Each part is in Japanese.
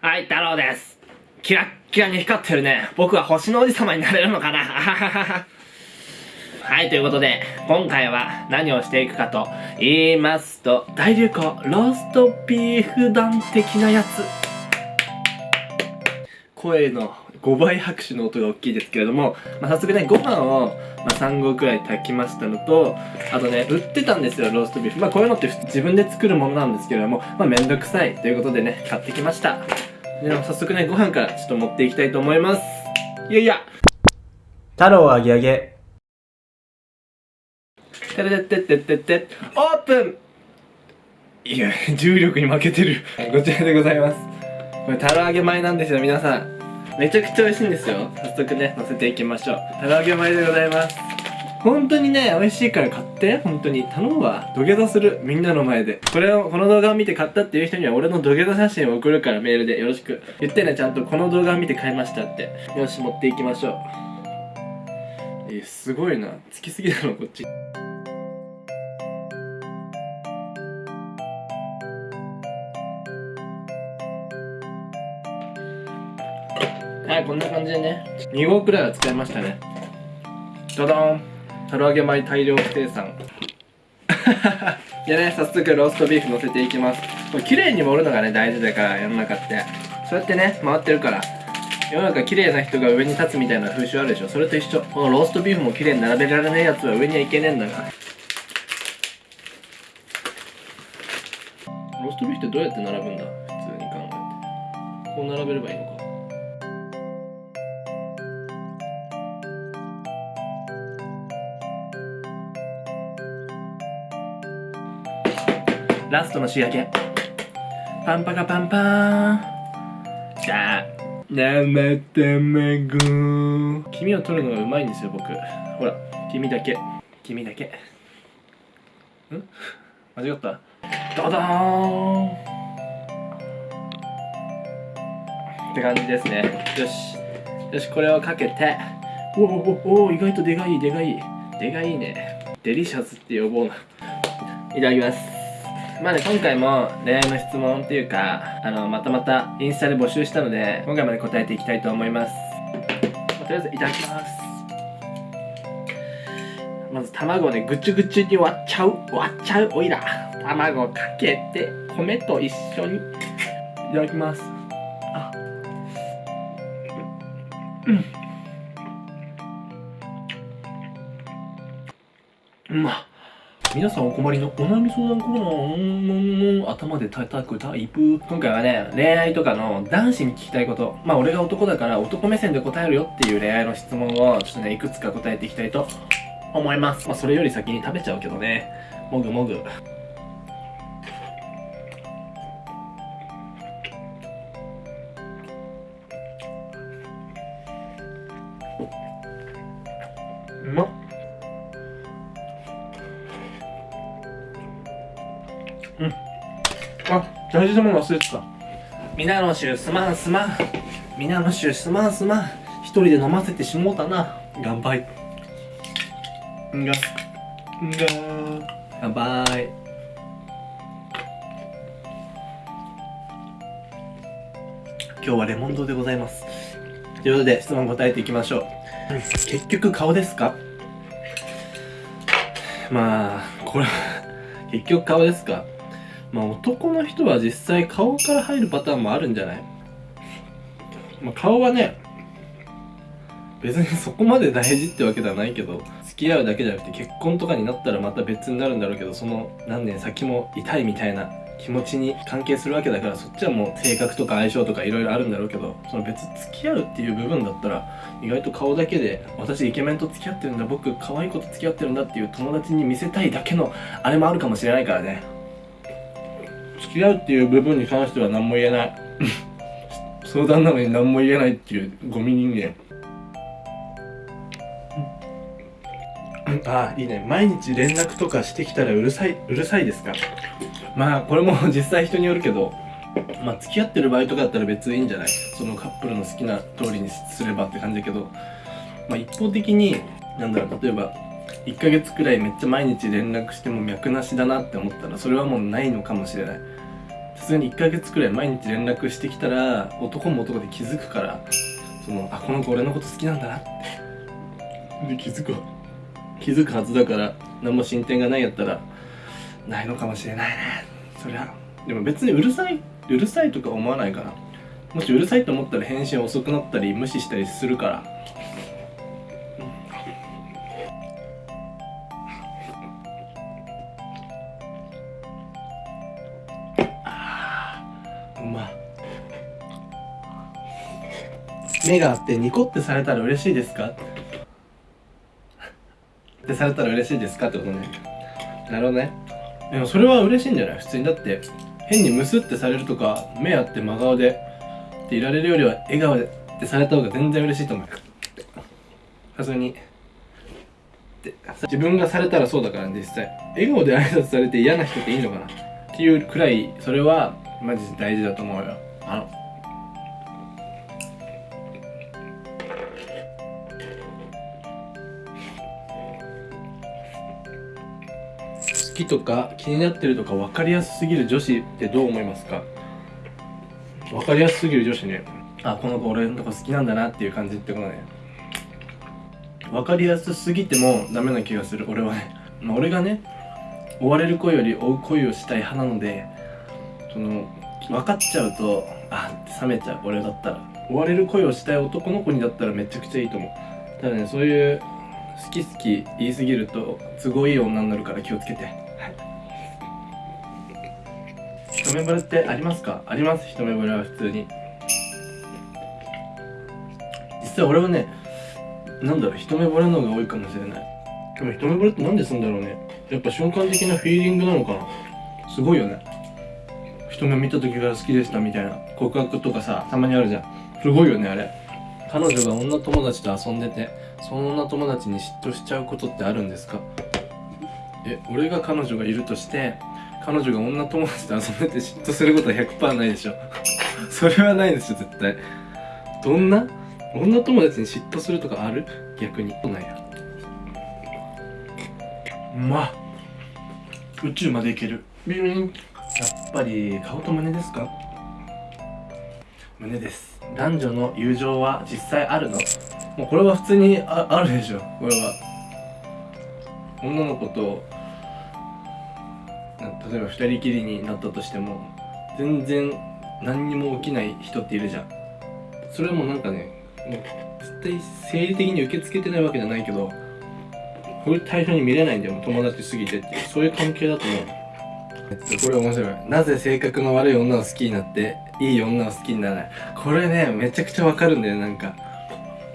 はい、太郎です。キラッキラに光ってるね。僕は星の王子様になれるのかな はい、ということで、今回は何をしていくかと言いますと、大流行、ローストビーフ団的なやつ。声の5倍拍手の音が大きいですけれども、まあ、早速ね、ご飯を、まあ、3合くらい炊きましたのと、あとね、売ってたんですよ、ローストビーフ。まあ、こういうのって自分で作るものなんですけれども、まあ、めんどくさいということでね、買ってきました。では早速ね、ご飯からちょっと持っていきたいと思います。いやいや太郎あげあげ。てれてってってってって、オープンいや、重力に負けてる。こちらでございます。これ、タラ揚げ米なんですよ、皆さん。めちゃくちゃ美味しいんですよ。早速ね、乗せていきましょう。タラ揚げ米でございます。本当にね、美味しいから買って。本当に。頼むわ。土下座する。みんなの前で。これを、この動画を見て買ったっていう人には俺の土下座写真を送るからメールでよろしく。言ってね、ちゃんとこの動画を見て買いましたって。よし、持っていきましょう。え、すごいな。つきすぎだろ、こっち。はい、こんな感じでね、2合くらいは使いましたね。ドドンタラ揚げ米大量生産。でね、早速ローストビーフ乗せていきます。これ綺麗に盛るのがね、大事だから、世の中って。そうやってね、回ってるから。世の中綺麗な人が上に立つみたいな風習あるでしょそれと一緒。このローストビーフも綺麗に並べられないやつは上にはいけねえんだから。ローストビーフってどうやって並ぶんだ？普通に考えて。こう並べればいいのか。ラストの仕上げ。パンパカパンパーン。じゃあ生卵黄身を取るのがうまいんですよ僕。ほら黄身だけ。黄身だけ。ん？間違った？ドドーン。って感じですね。よし。よしこれをかけて。おおおお意外とでかいでかい。でかいね。デリシャスって呼ぼうな。いただきます。まあね、今回も恋愛の質問っていうか、あの、またまたインスタで募集したので、今回まで答えていきたいと思います。まあとりあえずいただきます。まず卵をね、ぐちゅぐちゅに割っちゃう。割っちゃう。おいら。卵をかけて、米と一緒に。いただきます。あ。うん。うまっ。皆さんお困りのお悩み相談コーナーを頭で叩くタイプ今回はね恋愛とかの男子に聞きたいことまあ俺が男だから男目線で答えるよっていう恋愛の質問をちょっとねいくつか答えていきたいと思いますまあそれより先に食べちゃうけどねもぐもぐあ、大事なもの忘れてた。皆の衆すまんすまん。皆の衆すまんすまん。一人で飲ませてしもうたな。乾杯。んが。んが。乾杯。今日はレモン堂でございます。ということで質問答えていきましょう。結局顔ですか？まあ、これ、結局顔ですか？まあ男の人は実際顔から入るパターンもあるんじゃない？まあ顔はね別にそこまで大事ってわけではないけど付き合うだけじゃなくて結婚とかになったらまた別になるんだろうけどその何年先も痛いみたいな気持ちに関係するわけだからそっちはもう性格とか相性とかいろいろあるんだろうけどその別付き合うっていう部分だったら意外と顔だけで私イケメンと付き合ってるんだ僕可愛い子と付き合ってるんだっていう友達に見せたいだけのあれもあるかもしれないからね。付き合うっていう部分に関しては何も言えない。相談なのに何も言えないっていうゴミ人間。ああいいね。毎日連絡とかしてきたらうるさいうるさいですか？まあこれも実際人によるけどまあ付き合ってる場合とかだったら別にいいんじゃない？そのカップルの好きな通りにすればって感じだけどまあ一方的になんだろう例えば1ヶ月くらいめっちゃ毎日連絡しても脈なしだなって思ったらそれはもうないのかもしれない。さすがに1ヶ月くらい毎日連絡してきたら男も男で気づくからそのあこの子俺のこと好きなんだなって。で気づくわ。気づくはずだから何も進展がないやったらないのかもしれないねそりゃでも別にうるさいうるさいとか思わないかな。もしうるさいと思ったら返信遅くなったり無視したりするから目があってニコってされたら嬉しいですか？ってされたら嬉しいですかってことね。なるほどね。でもそれは嬉しいんじゃない？普通にだって変にムスってされるとか目あって真顔でっていられるよりは笑顔でってされた方が全然嬉しいと思う普通に。って自分がされたらそうだからね実際。笑顔で挨拶されて嫌な人っていいのかな？っていうくらいそれはマジで大事だと思うよ。あのきとか気になってるとか分かりやすすぎる女子ってどう思いますか？分かりやすすぎる女子ね。あこの子俺のとこ好きなんだなっていう感じってことね。分かりやすすぎてもダメな気がする俺はね、まあ、俺がね追われる恋より追う恋をしたい派なのでその分かっちゃうとあって冷めちゃう俺だったら。追われる恋をしたい男の子にだったらめちゃくちゃいいと思う。ただねそういう好き好き言いすぎると都合いい女になるから気をつけて。目惚れってありますか？あります。一目惚れは普通に。実際俺はねなんだろう一目惚れの方が多いかもしれない。でも一目惚れってなんですんだろうね。やっぱ瞬間的なフィーリングなのかな。すごいよね。一目見た時から好きでしたみたいな。告白とかさたまにあるじゃん。すごいよねあれ。彼女が女友達と遊んでてその女友達に嫉妬しちゃうことってあるんですか？え俺が彼女がいるとして彼女が女友達と遊んでて嫉妬することは100%ないでしょ。それはないでしょ絶対。どんな？女友達に嫉妬するとかある？逆に。ないや。うまっ宇宙まで行ける。ビリン。やっぱり顔と胸ですか？胸です。男女の友情は実際あるの？もうこれは普通にああるでしょ。これは。女の子とな例えば二人きりになったとしても全然何にも起きない人っているじゃん。それもなんかねもう絶対生理的に受け付けてないわけじゃないけどこれ対象に見れないんだよ友達すぎてっていうそういう関係だと思う。えっとこれ面白い。なぜ性格の悪い女を好きになっていい女を好きにならない。これねめちゃくちゃわかるんだよなんか。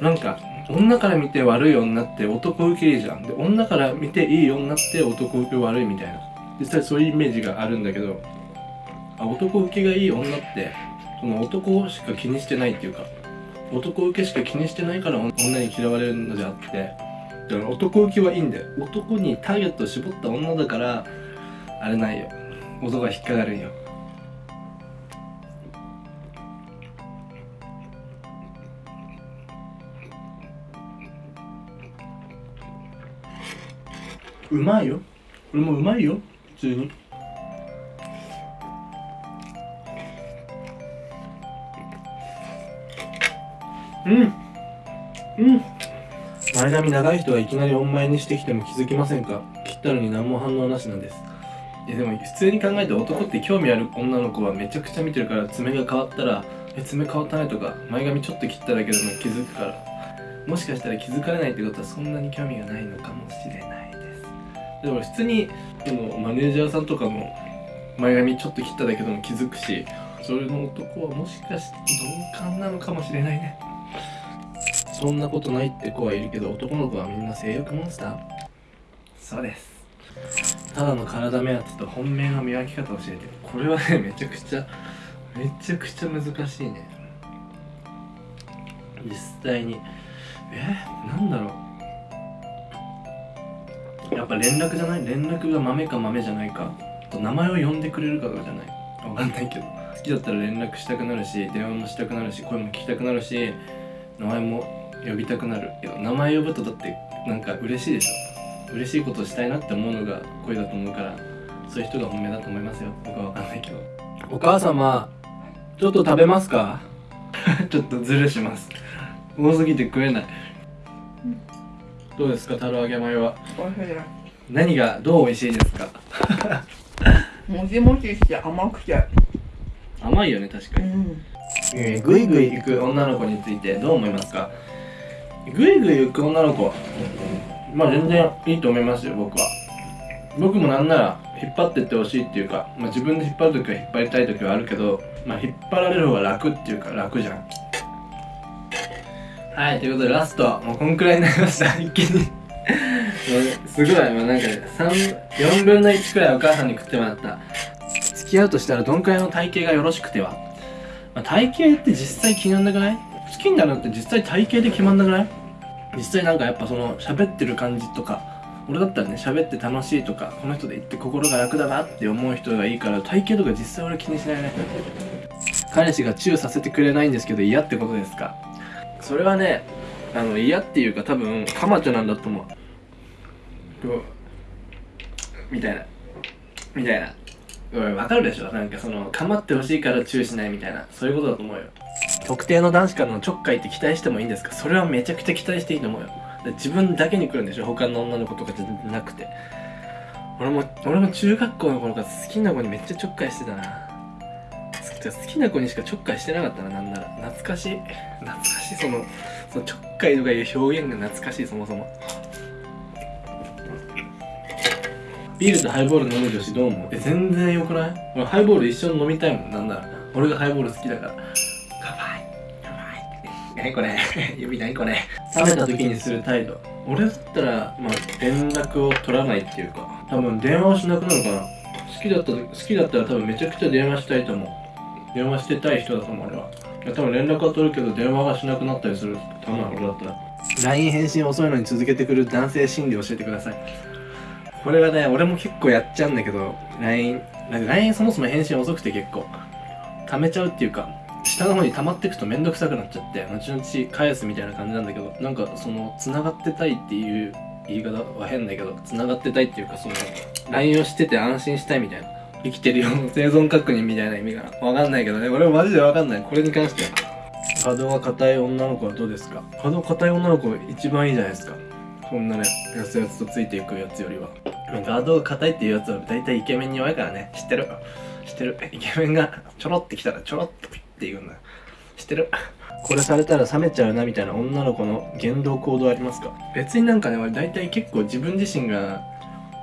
なんか女から見て悪い女って男受けいいじゃん。で女から見ていい女って男受け悪いみたいな実際そういうイメージがあるんだけどあ男受けがいい女ってその男しか気にしてないっていうか男受けしか気にしてないから女に嫌われるのであってだから男受けはいいんだよ。男にターゲットを絞った女だからあれないよ。男が引っかかるんよ。うまいよ。これもうまいよ。通に？うん。うん。前髪長い人がいきなりお前にしてきても気づきませんか？切ったのに何も反応なしなんです。いやでも普通に考えて男って興味ある女の子はめちゃくちゃ見てるから爪が変わったら「え爪変わったね」とか前髪ちょっと切っただけでも気づくから。もしかしたら気づかれないってことはそんなに興味がないのかもしれない。でも普通にでもマネージャーさんとかも前髪ちょっと切っただけでも気づくしそれの男はもしかして鈍感なのかもしれないね。そんなことないって子はいるけど男の子はみんな性欲モンスター。そうです。ただの体目当てと本命の見分け方を教えてこれはね めちゃくちゃめちゃくちゃ難しいね。実際にえなんだろう？やっぱ連絡じゃない？連絡が豆か豆じゃないか？あと名前を呼んでくれるかとかじゃない？わかんないけど。好きだったら連絡したくなるし電話もしたくなるし声も聞きたくなるし名前も呼びたくなる。けど名前呼ぶとだってなんか嬉しいでしょ。嬉しいことをしたいなって思うのが恋だと思うからそういう人が本命だと思いますよ。僕は分かんないけど。お母様ちょっと食べますか？ちょっとズルします。多すぎて食えないどうですかタロ揚げ米は？美味しい何がどう美味しいですか？もちもちして甘くて。甘いよね確かに、ん。えー、ぐいぐい行く女の子についてどう思いますか？ぐいぐい行く女の子まあ全然いいと思いますよ僕は。僕もなんなら引っ張ってってほしいっていうか、まあ、自分で引っ張るときは引っ張りたいときはあるけど、まあ、引っ張られる方が楽っていうか楽じゃんはいということでラスト。もうこんくらいになりました。一気に。すごい。もうなんか3 4分の1くらいお母さんに食ってもらった。付き合うとしたらどんくらいの体型がよろしくては。まあ、体型って実際決まんなくない？好きになるのって実際体型で決まんなくない？実際なんかやっぱその喋ってる感じとか俺だったらね喋って楽しいとかこの人で言って心が楽だなって思う人がいいから体型とか実際俺気にしないね。彼氏がチューさせてくれないんですけど嫌ってことですか？それはねあの嫌っていうか多分カマチョなんだと思う。うみたいな。みたいな。うんわかるでしょ？なんかその構ってほしいからチューしないみたいな。そういうことだと思うよ。特定の男子からのちょっかいって期待してもいいんですか？それはめちゃくちゃ期待していいと思うよ。自分だけに来るんでしょ？他の女の子とかじゃなくて。俺も俺も中学校の頃から好きな子にめっちゃちょっかいしてたな。好好きな子にしかちょっかいしてなかったななんなら。懐かしい。懐かしい。そのそのちょっかいとかいう表現が懐かしいそもそも。ビールとハイボール飲む女子どう思う？え全然よくない？俺ハイボール一緒に飲みたいもんなんなら。俺がハイボール好きだから。何これ？指何これ？冷めた時にする態度。俺だったらまあ連絡を取らないっていうか。多分電話をしなくなるかな。好きだった好きだったら多分めちゃくちゃ電話したいと思う電話してたい人だと思う俺はいや多分連絡は取るけど電話がしなくなったりする多分俺だったら。LINE 返信遅いのに続けてくる男性心理教えてください。これはね俺も結構やっちゃうんだけど LINE なんか LINE そもそも返信遅くて結構溜めちゃうっていうか下の方に溜まってくとめんどくさくなっちゃって後々返すみたいな感じなんだけどなんかその繋がってたいっていう言い方は変だけど繋がってたいっていうかその LINE をしてて安心したいみたいな。生きてるよ生存確認みたいな意味がわかんないけどね。俺マジでわかんない。これに関して。は角が硬い女の子はどうですか？角硬い女の子一番いいじゃないですか。こんなねやつやつとついていくやつよりは。ガードが硬いっていうやつは大体イケメンに弱いからね。知ってる？知ってる？イケメンがちょろってきたらちょろっとピッていくんだ知ってる？これされたら冷めちゃうなみたいな女の子の言動行動ありますか？別になんかね俺大体結構自分自身が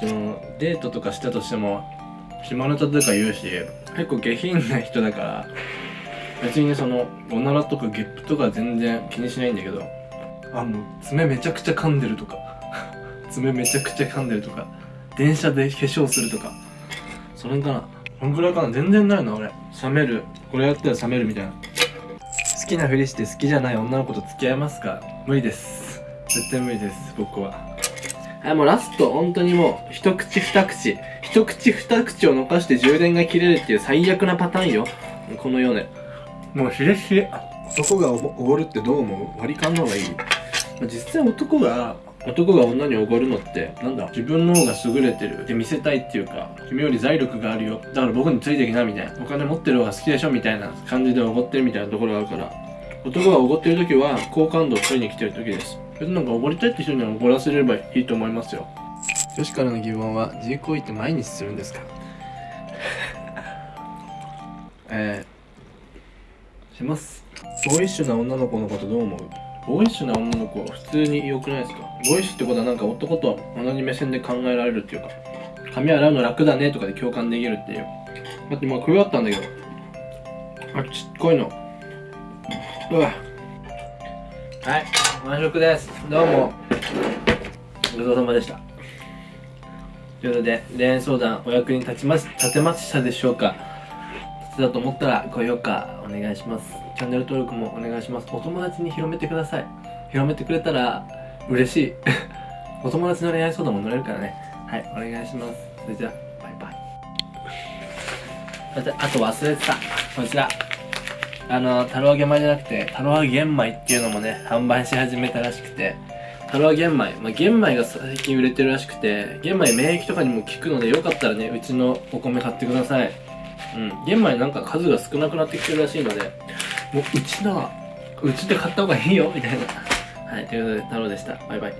そのデートとかしたとしても下ネタとか言うし結構下品な人だから別にそのおならとかゲップとか全然気にしないんだけどあもう爪めちゃくちゃ噛んでるとか 爪めちゃくちゃ噛んでるとか電車で化粧するとかそれかなこんくらいかな全然ないな俺。冷める。これやったら冷めるみたいな。好きなふりして好きじゃない女の子と付き合いますか？無理です。絶対無理です僕は。はいもうラスト本当にもう一口二口。一口二口を残して充電が切れるっていう最悪なパターンよ。この世でもうひれひれ。男がおごるってどう思う？割り勘の方がいい？まあ実際男が男が女におごるのってなんだ自分の方が優れてるって見せたいっていうか君より財力があるよ。だから僕についてきなみたいな。お金持ってる方が好きでしょみたいな感じでおごってるみたいなところがあるから。男がおごってる時は好感度を取りに来てる時です。別になんかおごりたいって人にはおごらせればいいと思いますよ女子からの疑問は自慰行為って毎日するんですか？えー、します。ボーイッシュな女の子のことどう思う？ボーイッシュな女の子は普通に良くないですか？ボーイッシュってことはなんか男と同じ目線で考えられるっていうか髪洗うの楽だねとかで共感できるっていう。だってまあ食い終わったんだけど。あちっこいの。うわ。はい完食です。どうも。ごちそうさまでしたということで恋愛相談お役に立ちます立てましたでしょうか？立てたと思ったら高評価お願いします。チャンネル登録もお願いします。お友達に広めてください。広めてくれたら嬉しい。お友達の恋愛相談も乗れるからね。はいお願いします。それじゃあバイバイ。あとあと忘れてた。こちら。あのタロ揚げ米じゃなくてタロ揚げ玄米っていうのもね販売し始めたらしくて。ハロー玄米、まあ、玄米が最近売れてるらしくて玄米免疫とかにも効くのでよかったらねうちのお米買ってください。うん。玄米なんか数が少なくなってきてるらしいのでもううちのうちで買った方がいいよみたいな。はいということで太郎でした。バイバイ。